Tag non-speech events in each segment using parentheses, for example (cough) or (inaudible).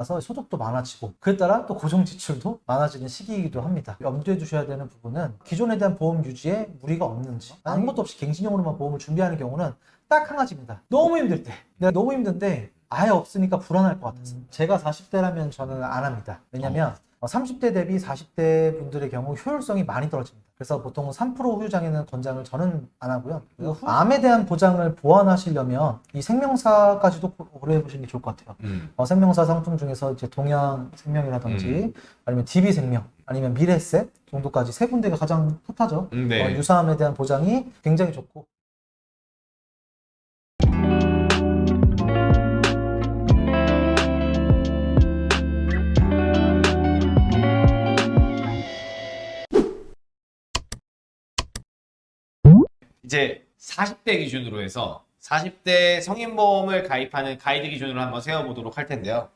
올라가서 소득도 많아지고 그에 따라 또 고정 지출도 많아지는 시기이기도 합니다. 염두에 두셔야 되는 부분은 기존에 대한 보험 유지에 무리가 없는지 아무것도 없이 갱신용으로만 보험을 준비하는 경우는 딱 한 가지입니다. 너무 힘들 때 내가 너무 힘든데 아예 없으니까 불안할 것 같아서 제가 40대라면 저는 안 합니다. 왜냐면 어, 30대 대비 40대 분들의 경우 효율성이 많이 떨어집니다. 그래서 보통 3% 후유장애는 권장을 저는 안 하고요. 후- 암에 대한 보장을 보완하시려면 이 생명사까지도 고- 고려해 보시는 게 좋을 것 같아요. 음. 어, 생명사 상품 중에서 이제 동양 생명이라든지 음. 아니면 DB 생명 아니면 미래셋 정도까지 세 군데가 가장 핫하죠. 음, 네. 어, 유사암에 대한 보장이 굉장히 좋고 이제 40대 기준으로 해서 40대 성인보험을 가입하는 가이드 기준으로 한번 세워보도록 할 텐데요.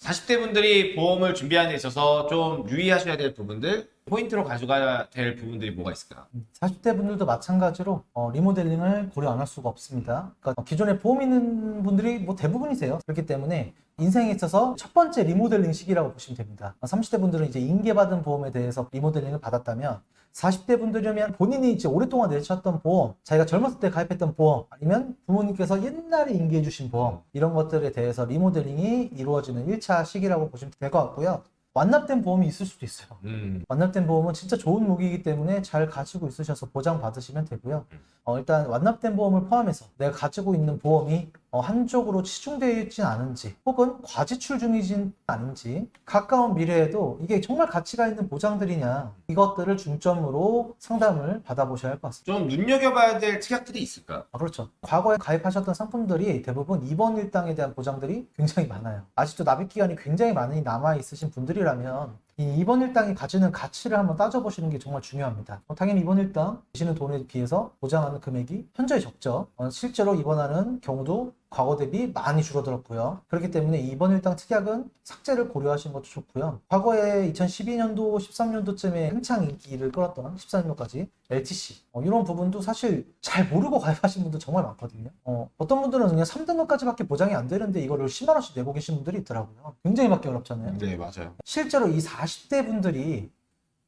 40대 분들이 보험을 준비하는 데 있어서 좀 유의하셔야 될 부분들, 포인트로 가져가야 될 부분들이 뭐가 있을까요? 40대 분들도 마찬가지로 어, 리모델링을 고려 안 할 수가 없습니다. 그러니까 기존에 보험 있는 분들이 뭐 대부분이세요. 그렇기 때문에 인생에 있어서 첫 번째 리모델링 시기라고 보시면 됩니다. 30대 분들은 이제 인계받은 보험에 대해서 리모델링을 받았다면 40대 분들이면 본인이 이제 오랫동안 내셨던 보험, 자기가 젊었을 때 가입했던 보험, 아니면 부모님께서 옛날에 인계해 주신 보험, 이런 것들에 대해서 리모델링이 이루어지는 1차 시기라고 보시면 될 것 같고요. 완납된 보험이 있을 수도 있어요. 음. 완납된 보험은 진짜 좋은 무기이기 때문에 잘 가지고 있으셔서 보장 받으시면 되고요. 어, 일단 완납된 보험을 포함해서 내가 가지고 있는 보험이 어, 한쪽으로 치중되어 있진 않은지 혹은 과지출 중이진 않은지 가까운 미래에도 이게 정말 가치가 있는 보장들이냐 이것들을 중점으로 상담을 받아보셔야 할 것 같습니다. 좀 눈여겨봐야 될 특약들이 있을까요? 아, 그렇죠. 과거에 가입하셨던 상품들이 대부분 입원 일당에 대한 보장들이 굉장히 많아요. 아직도 납입 기간이 굉장히 많이 남아 있으신 분들이 라면 이 입원 일당이 가지는 가치를 한번 따져보시는 게 정말 중요합니다. 어, 당연히 입원 일당 주시는 돈에 비해서 보장하는 금액이 현저히 적죠. 어, 실제로 입원하는 경우도 과거 대비 많이 줄어들었고요. 그렇기 때문에 입원 일당 특약은 삭제를 고려하시는 것도 좋고요. 과거에 2012년도, 13년도쯤에 한창 인기를 끌었던 14년도까지 LTC 어, 이런 부분도 사실 잘 모르고 (laughs) 가입하신 분들 정말 많거든요. 어, 떤 분들은 그냥 3등급까지밖에 보장이 안 되는데 이거를 10만 원씩 내고 계신 분들이 있더라고요. 굉장히 받기 어렵잖아요. 네, 맞아요. 실제로 이 40대 분들이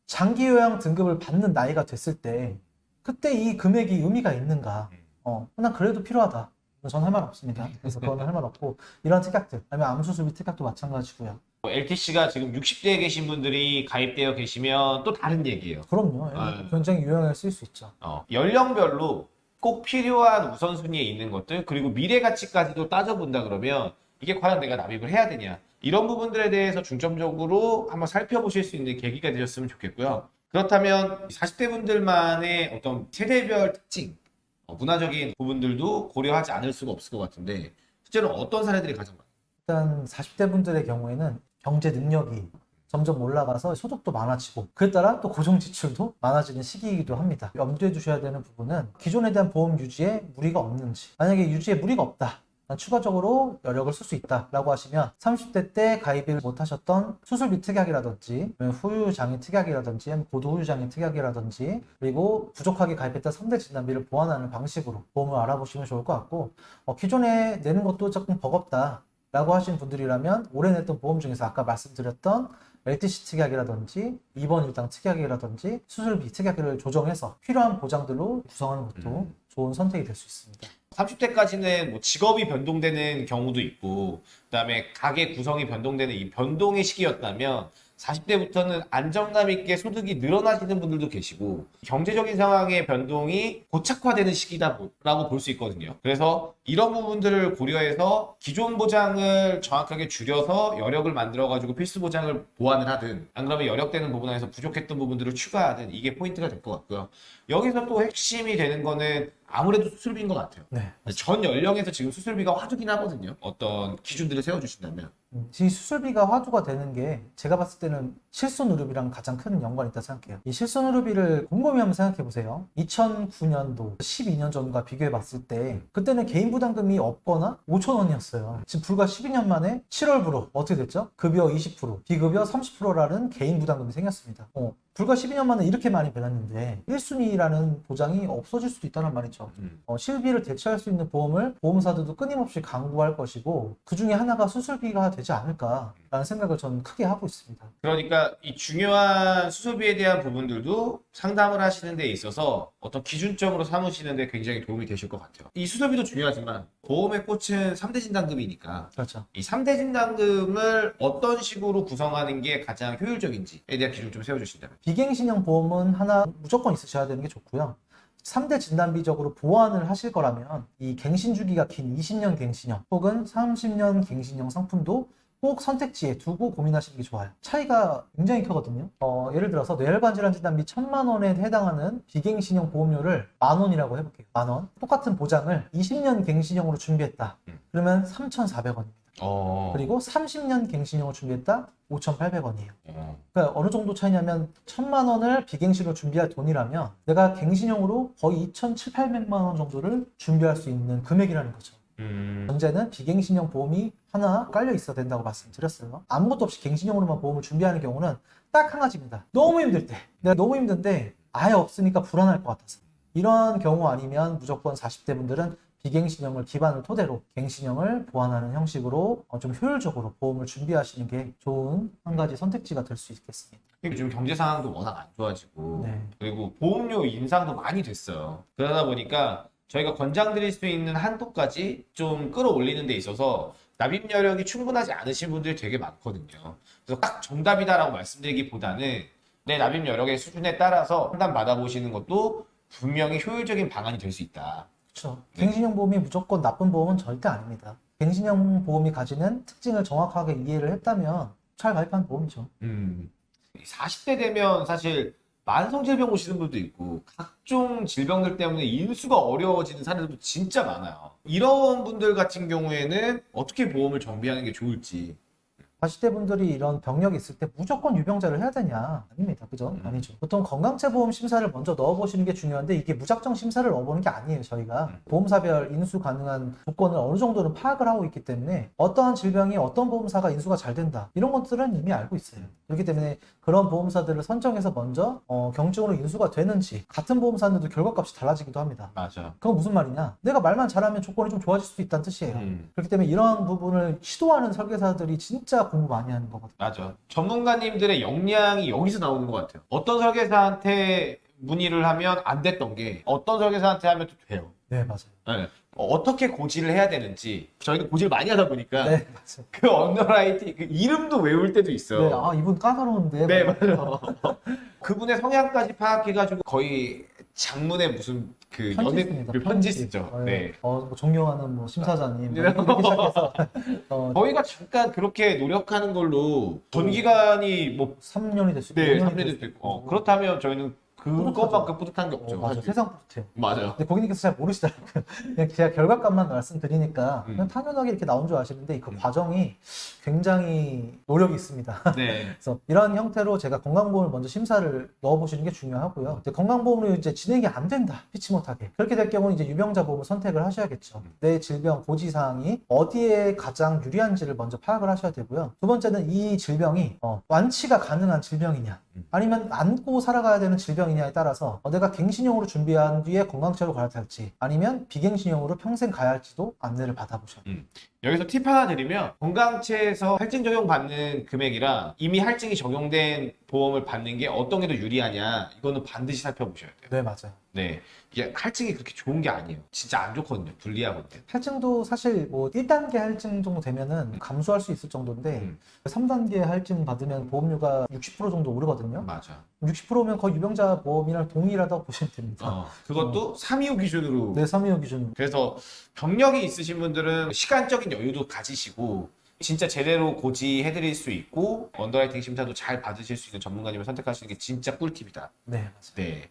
장기 요양 등급을 받는 나이가 됐을 때 그때 이 금액이 의미가 있는가? 어, 난 그래도 필요하다. 전 할 말 없습니다. 그래서 그거는 할 말 없고 이런 특약들, 아니면 암수술비 특약도 마찬가지고요. LTC가 지금 60대에 계신 분들이 가입되어 계시면 또 다른 얘기예요. 그럼요. 아. 굉장히 유용하게 쓸 수 있죠. 어, 연령별로 꼭 필요한 우선순위에 있는 것들 그리고 미래 가치까지도 따져본다 그러면 이게 과연 내가 납입을 해야 되냐 이런 부분들에 대해서 중점적으로 한번 살펴보실 수 있는 계기가 되셨으면 좋겠고요. 그렇다면 40대 분들만의 어떤 세대별 특징, 어, 문화적인 부분들도 고려하지 않을 수가 없을 것 같은데 실제로 어떤 사례들이 가장 많아요? 일단 40대 분들의 경우에는 경제 능력이 점점 올라가서 소득도 많아지고 그에 따라 또 고정 지출도 많아지는 시기이기도 합니다. 염두에 두셔야 되는 부분은 기존에 대한 보험 유지에 무리가 없는지 만약에 유지에 무리가 없다. 추가적으로 여력을 쓸 수 있다라고 하시면 30대 때 가입을 못하셨던 수술비 특약이라든지 아니면 후유 장애 특약이라든지 고도 후유 장애 특약이라든지 그리고 부족하게 가입했던 3대 진단비를 보완하는 방식으로 보험을 알아보시면 좋을 것 같고 어, 기존에 내는 것도 조금 버겁다 라고 하신 분들이라면 올해 냈던 보험 중에서 아까 말씀드렸던 LTC 특약이라든지 입원 일당 특약이라든지 수술비 특약을 조정해서 필요한 보장들로 구성하는 것도 음. 좋은 선택이 될 수 있습니다. 30대까지는 뭐 직업이 변동되는 경우도 있고 그다음에 가게 구성이 변동되는 이 변동의 시기였다면 40대부터는 안정감 있게 소득이 늘어나시는 분들도 계시고 경제적인 상황의 변동이 고착화되는 시기다라고 볼 수 있거든요. 그래서 이런 부분들을 고려해서 기존 보장을 정확하게 줄여서 여력을 만들어 가지고 필수 보장을 보완을 하든 안 그러면 여력되는 부분에서 부족했던 부분들을 추가하든 이게 포인트가 될 것 같고요. 여기서 또 핵심이 되는 거는 아무래도 수술비인 것 같아요. 네. 전 연령에서 지금 수술비가 화두긴 하거든요. 어떤 기준들을 세워주신다면. 음, 이 수술비가 화두가 되는 게 제가 봤을 때는 실손의료비랑 가장 큰 연관이 있다 생각해요. 이 실손의료비를 곰곰이 한번 생각해 보세요. 2009년도 12년 전과 비교해 봤을 때 그때는 개인 부담금이 없거나 5천 원이었어요. 지금 불과 12년 만에 7월부로 어떻게 됐죠? 급여 20%, 비급여 30%라는 개인 부담금이 생겼습니다. 어, 불과 12년 만에 이렇게 많이 변했는데 1순위라는 보장이 없어질 수도 있다는 말이죠. 음. 어, 실비를 대체할 수 있는 보험을 보험사들도 끊임없이 강구할 것이고 그 중에 하나가 수술비가 되지 않을까라는 생각을 저는 크게 하고 있습니다. 그러니까 이 중요한 수소비에 대한 부분들도 상담을 하시는 데 있어서 어떤 기준점으로 삼으시는 데 굉장히 도움이 되실 것 같아요. 이 수소비도 중요하지만 보험의 꽃은 3대 진단금이니까 그렇죠. 이 3대 진단금을 어떤 식으로 구성하는 게 가장 효율적인지에 대한 기준 좀 세워주신다면. 비갱신형 보험은 하나 무조건 있으셔야 되는 게 좋고요. 3대 진단비적으로 보완을 하실 거라면 이 갱신 주기가 긴 20년 갱신형 혹은 30년 갱신형 상품도 꼭 선택지에 두고 고민하시는 게 좋아요. 차이가 굉장히 크거든요. 어, 예를 들어서 뇌혈관 질환 진단비 1000만 원에 해당하는 비갱신형 보험료를 만 원이라고 해볼게요. 만 원. 똑같은 보장을 20년 갱신형으로 준비했다. 음. 그러면 3,400원입니다. 어. 그리고 30년 갱신형으로 준비했다. 5,800원이에요. 어. 그러니까 어느 정도 차이냐면 천만 원을 비갱신으로 준비할 돈이라면 내가 갱신형으로 거의 2,700만 원 정도를 준비할 수 있는 금액이라는 거죠. 음. 현재는 비갱신형 보험이 하나 깔려 있어야 된다고 말씀드렸어요. 아무것도 없이 갱신형으로만 보험을 준비하는 경우는 딱 한 가지입니다. 너무 힘들 때. 내가 너무 힘든데 아예 없으니까 불안할 것 같아서. 이런 경우 아니면 무조건 40대 분들은 비갱신형을 기반을 토대로 갱신형을 보완하는 형식으로 어, 좀 효율적으로 보험을 준비하시는 게 좋은 한 가지 선택지가 될 수 있겠습니다. 요즘 경제 상황도 워낙 안 좋아지고 네. 그리고 보험료 인상도 많이 됐어요. 그러다 보니까 저희가 권장드릴 수 있는 한도까지 좀 끌어올리는 데 있어서 납입 여력이 충분하지 않으신 분들이 되게 많거든요. 그래서 딱 정답이다라고 말씀드리기보다는 내 납입 여력의 수준에 따라서 판단 받아보시는 것도 분명히 효율적인 방안이 될 수 있다. 그렇죠. 네. 갱신형 보험이 무조건 나쁜 보험은 절대 아닙니다. 갱신형 보험이 가지는 특징을 정확하게 이해를 했다면 잘 가입한 보험이죠. 음. 40대 되면 사실 만성질병 오시는 분도 있고 각종 질병들 때문에 인수가 어려워지는 사례들도 진짜 많아요. 이런 분들 같은 경우에는 어떻게 보험을 정비하는 게 좋을지. 40대 분들이 이런 병력이 있을 때 무조건 유병자를 해야 되냐? 아닙니다. 그죠? 음. 아니죠. 보통 건강체 보험 심사를 먼저 넣어보시는 게 중요한데 이게 무작정 심사를 넣어보는 게 아니에요. 저희가 음. 보험사별 인수 가능한 조건을 어느 정도는 파악을 하고 있기 때문에 어떠한 질병이 어떤 보험사가 인수가 잘 된다 이런 것들은 이미 알고 있어요. 그렇기 때문에 그런 보험사들을 선정해서 먼저 어, 경증으로 인수가 되는지 같은 보험사인데도 결과값이 달라지기도 합니다. 맞아. 그건 무슨 말이냐? 내가 말만 잘하면 조건이 좀 좋아질 수 있다는 뜻이에요. 음, 그렇기 때문에 이러한 부분을 시도하는 설계사들이 진짜 공부 많이 하는 거거든요. 맞아. 전문가님들의 역량이 여기서 나오는 것 같아요. 어떤 설계사한테 문의를 하면 안 됐던 게 어떤 설계사한테 하면 또 돼요. 네, 맞아요. 네. 어떻게 고지를 해야 되는지 저희는 고지를 많이 하다 보니까 네, 맞아요. 그 underwriting 그 이름도 외울 때도 있어요. 네, 아, 이분 까다로운데. 네, 막 맞아요. (laughs) 그분의 성향까지 파악해가지고 거의 장문의 무슨 그 편지 연애. 그 편지 쓰죠. 어, 네. 어, 뭐 존경하는 뭐 심사자님 네. 뭐 이렇게 시작해서 (laughs) 어, 저희가 잠깐 그렇게 노력하는 걸로 전 기간이 뭐 3년이 됐을 네, 3년이 됐고 어, 그렇다면 저희는 그것만큼 뿌듯한 게 어, 없죠. 맞아. 세상 뿌듯해요. 맞아요. 근데 고객님께서 잘 모르시더라고요. (laughs) 그냥 제가 결과값만 말씀드리니까 음. 그냥 당연하게 이렇게 나온 줄 아시는데 그 음. 과정이 굉장히 노력이 있습니다. (laughs) 네. 그래서 이런 형태로 제가 건강보험을 먼저 심사를 넣어보시는 게 중요하고요. 이제 건강보험으로 이제 진행이 안 된다. 피치 못하게. 그렇게 될 경우는 이제 유병자 보험을 선택을 하셔야겠죠. 음. 내 질병 고지사항이 어디에 가장 유리한지를 먼저 파악을 하셔야 되고요. 두 번째는 이 질병이 어, 완치가 가능한 질병이냐. 음. 아니면 안고 살아가야 되는 질병이냐에 따라서 어, 내가 갱신형으로 준비한 뒤에 건강체로 갈아탈지 아니면 비갱신형으로 평생 가야 할지도 안내를 받아보셔야 돼요. 여기서 팁 하나 드리면 건강체에서 할증 적용 받는 금액이랑 이미 할증이 적용된 보험을 받는 게 어떤 게 더 유리하냐 이거는 반드시 살펴보셔야 돼요. 네, 맞아요. 네. 이게 할증이 그렇게 좋은 게 아니에요. 진짜 안 좋거든요. 불리하거든요. 할증도 사실 뭐 1단계 할증 정도 되면은 감수할 수 있을 정도인데 음. 3단계 할증 받으면 보험료가 60% 정도 오르거든요. 맞아. 60%면 거의 유병자 보험이랑 동일하다고 보시면 됩니다. 어, 그것도 325 기준으로 네, 325 기준. 그래서 병력이 있으신 분들은 시간적인 여유도 가지시고 진짜 제대로 고지해드릴 수 있고 underwriting 심사도 잘 받으실 수 있는 전문가님을 선택하시는 게 진짜 꿀팁이다. 네, 맞아요. 네.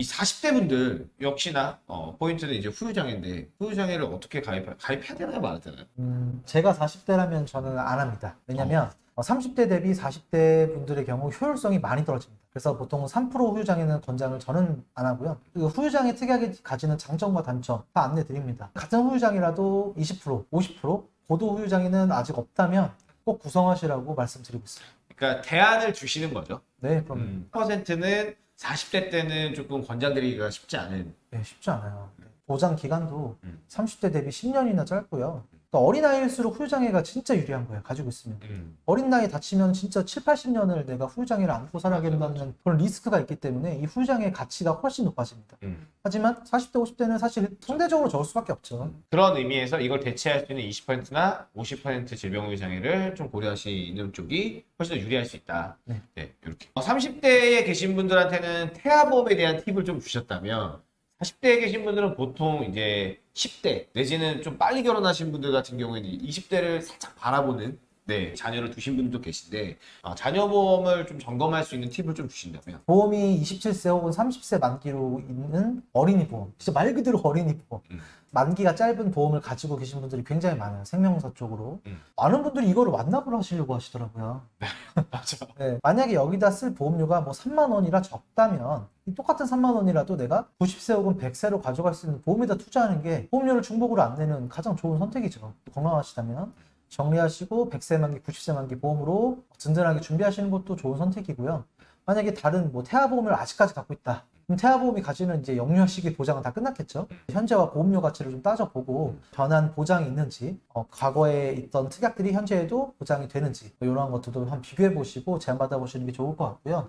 이 40대 분들 역시나 어, 포인트는 이제 후유장애인데 후유장애를 어떻게 가입 가입해야 되나요, 말아야 되나요? 음, 제가 40대라면 저는 안 합니다. 왜냐면 어, 30대 대비 40대 분들의 경우 효율성이 많이 떨어집니다. 그래서 보통 3% 후유장애는 권장을 저는 안 하고요. 그 후유장애 특이하게 가지는 장점과 단점 다 안내 드립니다. 같은 후유장애라도 20%, 50%, 고도 후유장애는 아직 없다면 꼭 구성하시라고 말씀드리고 있어요. 그러니까 대안을 주시는 거죠. 네, 그럼 음, 퍼센트는 40대 때는 조금 권장드리기가 쉽지 않은 네, 쉽지 않아요. 네. 보장 기간도 음. 30대 대비 10년이나 짧고요. 그러니까 어린 나이일수록 후유장애가 진짜 유리한 거예요. 가지고 있으면. 음. 어린 나이에 다치면 진짜 7, 80년을 내가 후유장애를 안고 살아야겠다는 그런 리스크가 있기 때문에 이 후유장애의 가치가 훨씬 높아집니다. 음. 하지만 40대, 50대는 사실 상대적으로 적을 수밖에 없죠. 그런 의미에서 이걸 대체할 수 있는 20%나 50% 질병의 장애를 좀 고려하시는 쪽이 훨씬 더 유리할 수 있다. 네. 이렇게. 30대에 계신 분들한테는 태아보험에 대한 팁을 좀 주셨다면 40대에 계신 분들은 보통 이제 10대 내지는 좀 빨리 결혼하신 분들 같은 경우에는 20대를 살짝 바라보는 네, 자녀를 두신 분도 계신데 아, 자녀 보험을 좀 점검할 수 있는 팁을 좀 주신다면 보험이 27세 혹은 30세 만기로 있는 어린이 보험. 진짜 말 그대로 어린이 보험. 음. 만기가 짧은 보험을 가지고 계신 분들이 굉장히 많아요. 생명사 쪽으로. 음. 많은 분들이 이거를 완납을 하시려고 하시더라고요. (laughs) 맞아. 네, 만약에 여기다 쓸 보험료가 뭐 3만 원이라 적다면 이 똑같은 3만 원이라도 내가 90세 혹은 100세로 가져갈 수 있는 보험에다 투자하는 게 보험료를 중복으로 안 내는 가장 좋은 선택이죠. 건강하시다면 정리하시고 100세 만기, 90세 만기 보험으로 든든하게 준비하시는 것도 좋은 선택이고요. 만약에 다른 뭐 태아보험을 아직까지 갖고 있다. 태아보험이 가지는 이제 영유아 시기 보장은 다 끝났겠죠. 현재와 보험료 가치를 좀 따져보고 변한 보장이 있는지, 어, 과거에 있던 특약들이 현재에도 보장이 되는지 이런 것들도 한번 비교해 보시고 제안받아 보시는 게 좋을 것 같고요.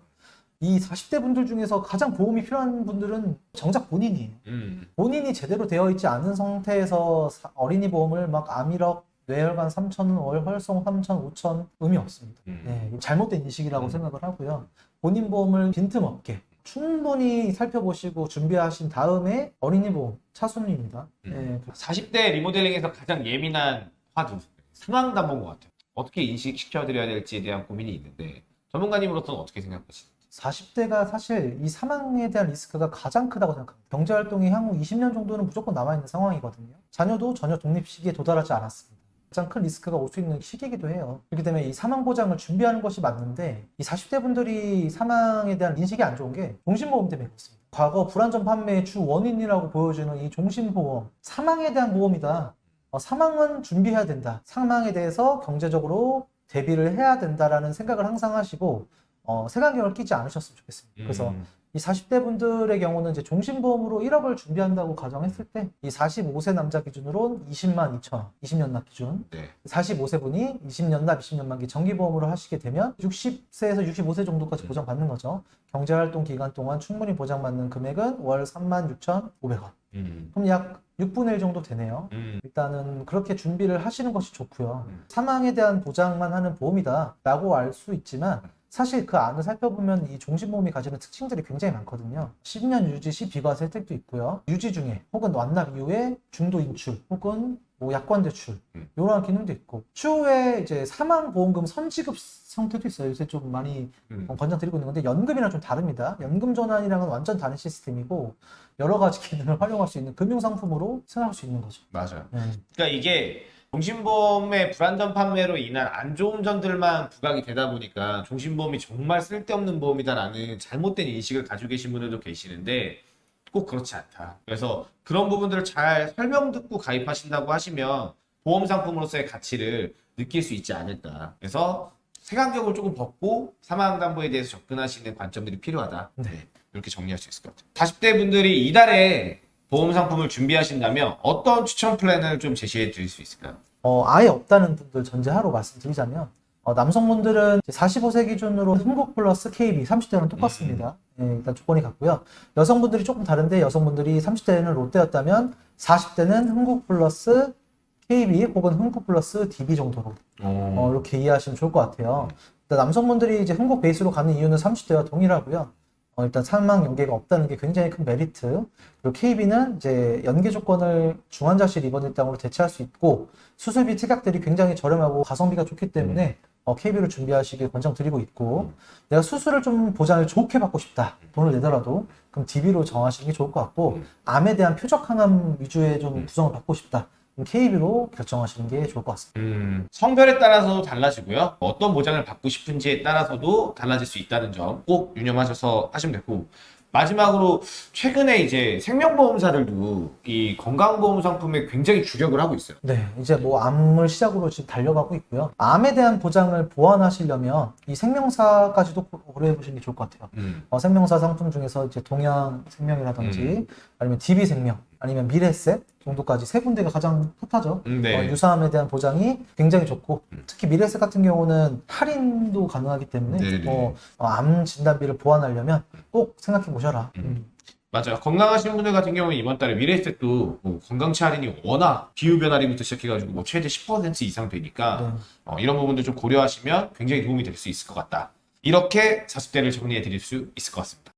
이 40대 분들 중에서 가장 보험이 필요한 분들은 정작 본인이에요. 음. 본인이 제대로 되어 있지 않은 상태에서 사- 어린이 보험을 막 암이력, 뇌혈관 3천, 월혈성 3천, 5천 의미 없습니다. 음. 네, 잘못된 인식이라고 음. 생각을 하고요. 본인 보험을 빈틈없게 충분히 살펴보시고 준비하신 다음에 어린이 보험 차순위입니다. 네, 40대 리모델링에서 가장 예민한 화두 상황 담보인 것 같아요. 어떻게 인식시켜드려야 될지에 대한 고민이 있는데 전문가님으로서는 어떻게 생각하시나요? 40대가 사실 이 사망에 대한 리스크가 가장 크다고 생각합니다. 경제활동이 향후 20년 정도는 무조건 남아있는 상황이거든요. 자녀도 전혀 독립 시기에 도달하지 않았습니다. 가장 큰 리스크가 올 수 있는 시기이기도 해요. 그렇기 때문에 이 사망 보장을 준비하는 것이 맞는데 이 40대 분들이 사망에 대한 인식이 안 좋은 게 종신보험 때문에 그렇습니다. 과거 불안전 판매의 주 원인이라고 보여주는 이 종신보험, 사망에 대한 보험이다. 어, 사망은 준비해야 된다. 사망에 대해서 경제적으로 대비를 해야 된다라는 생각을 항상 하시고 어, 색안경을 끼지 않으셨으면 좋겠습니다. 그래서 음. 이 40대 분들의 경우는 이제 종신보험으로 1억을 준비한다고 가정했을 때 이 45세 남자 기준으로 20만 2천 원, 20년 납 기준. 네. 45세 분이 20년 납, 20년 만기 정기보험으로 하시게 되면 60세에서 65세 정도까지 음. 보장받는 거죠. 경제활동 기간 동안 충분히 보장받는 금액은 월 36,500원. 음. 그럼 약 6분의 1 정도 되네요. 음. 일단은 그렇게 준비를 하시는 것이 좋고요. 음. 사망에 대한 보장만 하는 보험이다 라고 알 수 있지만 사실 그 안을 살펴보면 이 종신보험이 가지는 특징들이 굉장히 많거든요. 10년 유지 시 비과세 혜택도 있고요. 유지 중에 혹은 완납 이후에 중도 인출 혹은 뭐 약관 대출 음. 이러한 기능도 있고 추후에 이제 사망 보험금 선지급 형태도 있어요. 요새 좀 많이 음. 어, 권장드리고 있는 건데 연금이랑 좀 다릅니다. 연금 전환이랑은 완전 다른 시스템이고 여러 가지 기능을 활용할 수 있는 금융 상품으로 생각할 수 있는 거죠. 맞아요. 네. 그러니까 이게 종신보험의 불안전 판매로 인한 안 좋은 점들만 부각이 되다 보니까 종신보험이 정말 쓸데없는 보험이다라는 잘못된 인식을 가지고 계신 분들도 계시는데 꼭 그렇지 않다. 그래서 그런 부분들을 잘 설명 듣고 가입하신다고 하시면 보험 상품으로서의 가치를 느낄 수 있지 않을까. 그래서 색안경을 조금 벗고 사망담보에 대해서 접근하시는 관점들이 필요하다. 네. 이렇게 정리할 수 있을 것 같아요. 40대 분들이 이달에 보험 상품을 준비하신다면 어떤 추천 플랜을 좀 제시해 드릴 수 있을까요? 어, 아예 없다는 분들 전제하로 말씀드리자면 어, 남성분들은 45세 기준으로 흥국 플러스 KB 30대랑 똑같습니다. 예, 일단 조건이 같고요. 여성분들이 조금 다른데 여성분들이 30대는 롯데였다면 40대는 흥국 플러스 KB 혹은 흥국 플러스 DB 정도로 어, 이렇게 이해하시면 좋을 것 같아요. 일단 남성분들이 이제 흥국 베이스로 가는 이유는 30대와 동일하고요. 어, 일단 사망 연계가 없다는 게 굉장히 큰 메리트. 그리고 KB는 이제 연계 조건을 중환자실 입원 일당으로 대체할 수 있고 수술비 특약들이 굉장히 저렴하고 가성비가 좋기 때문에 어, KB를 준비하시길 권장드리고 있고 내가 수술을 좀 보장을 좋게 받고 싶다 돈을 내더라도 그럼 DB로 정하시는 게 좋을 것 같고 음. 암에 대한 표적 항암 위주의 좀 음. 구성을 받고 싶다 KB로 결정하시는 게 좋을 것 같습니다. 음, 성별에 따라서도 달라지고요. 어떤 보장을 받고 싶은지에 따라서도 달라질 수 있다는 점 꼭 유념하셔서 하시면 되고 마지막으로 최근에 이제 생명보험사들도 이 건강보험 상품에 굉장히 주력을 하고 있어요. 네, 이제 뭐 암을 시작으로 지금 달려가고 있고요. 암에 대한 보장을 보완하시려면 이 생명사까지도 고- 고려해 보시는 게 좋을 것 같아요. 음. 어, 생명사 상품 중에서 이제 동양 생명이라든지 아니면 DB 생명 아니면 미래세 정도까지 세 군데가 가장 핫하죠. 음, 네. 어, 유사함에 대한 보장이 굉장히 좋고 특히 미래세 같은 경우는 할인도 가능하기 때문에. 어, 어, 암 진단비를 보완하려면 꼭 생각해 보셔라. 음. 맞아요. 건강하신 분들 같은 경우는 이번 달에 미래에셋도 뭐 건강치 할인이 워낙 기후변 할인부터 시작해가지고 뭐 최대 10% 이상 되니까 네. 어, 이런 부분도 좀 고려하시면 굉장히 도움이 될 수 있을 것 같다. 이렇게 40대를 정리해 드릴 수 있을 것 같습니다.